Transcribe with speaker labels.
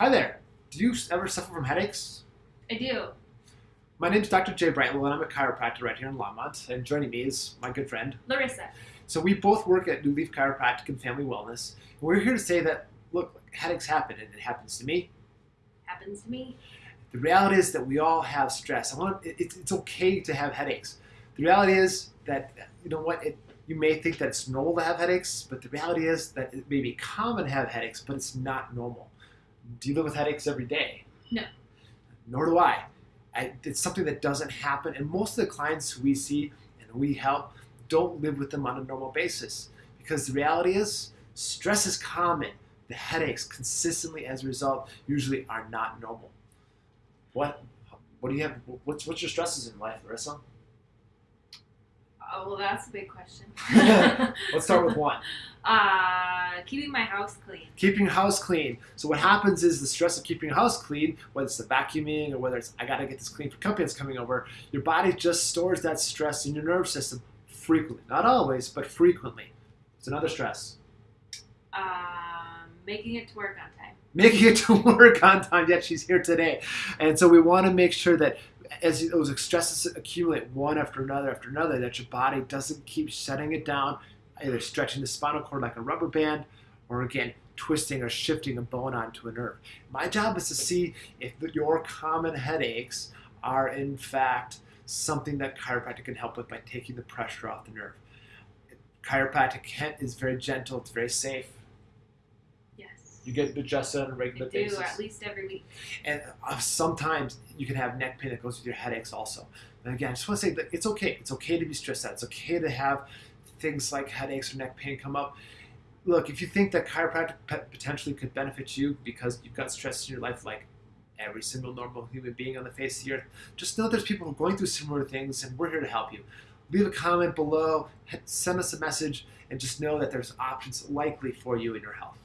Speaker 1: Hi there. Do you ever suffer from headaches?
Speaker 2: I do.
Speaker 1: My name is Dr. Jay Brightwell, and I'm a chiropractor right here in Longmont. And joining me is my good friend.
Speaker 2: Larissa.
Speaker 1: So we both work at New Leaf Chiropractic and Family Wellness. And we're here to say that, look, headaches happen, and it happens to me.
Speaker 2: Happens to me.
Speaker 1: The reality is that we all have stress. I want it, it's, it's okay to have headaches. The reality is that you know what it, you may think that it's normal to have headaches, but the reality is that it may be common to have headaches, but it's not normal. Do you live with headaches every day?
Speaker 2: No.
Speaker 1: Nor do I. I. It's something that doesn't happen, and most of the clients we see and we help don't live with them on a normal basis because the reality is stress is common. The headaches consistently as a result usually are not normal. What what do you have what's what's your stresses in life, Larissa?
Speaker 2: Oh, well, that's a big question.
Speaker 1: Let's start with one.
Speaker 2: Uh, keeping my house clean.
Speaker 1: Keeping house clean. So what happens is the stress of keeping your house clean, whether it's the vacuuming or whether it's I gotta get this clean for company that's coming over, your body just stores that stress in your nerve system frequently. Not always, but frequently. It's another stress.
Speaker 2: Um, making it to work on time.
Speaker 1: Making it to work on time. Yet she's here today, and so we want to make sure that as those stresses accumulate one after another after another, that your body doesn't keep shutting it down, either stretching the spinal cord like a rubber band, or again twisting or shifting a bone onto a nerve. My job is to see if your common headaches are in fact something that chiropractic can help with by taking the pressure off the nerve. Chiropractic is very gentle, it's very safe.
Speaker 2: Yes.
Speaker 1: You get adjusted on a regular I
Speaker 2: do
Speaker 1: basis.
Speaker 2: at least every week.
Speaker 1: And uh, sometimes you can have neck pain that goes with your headaches also. And again, I just want to say that it's okay. It's okay to be stressed out. It's okay to have things like headaches or neck pain come up. Look, if you think that chiropractic potentially could benefit you because you've got stress in your life like every single normal human being on the face of the earth, just know there's people going through similar things and we're here to help you. Leave a comment below, send us a message, and just know that there's options likely for you in your health.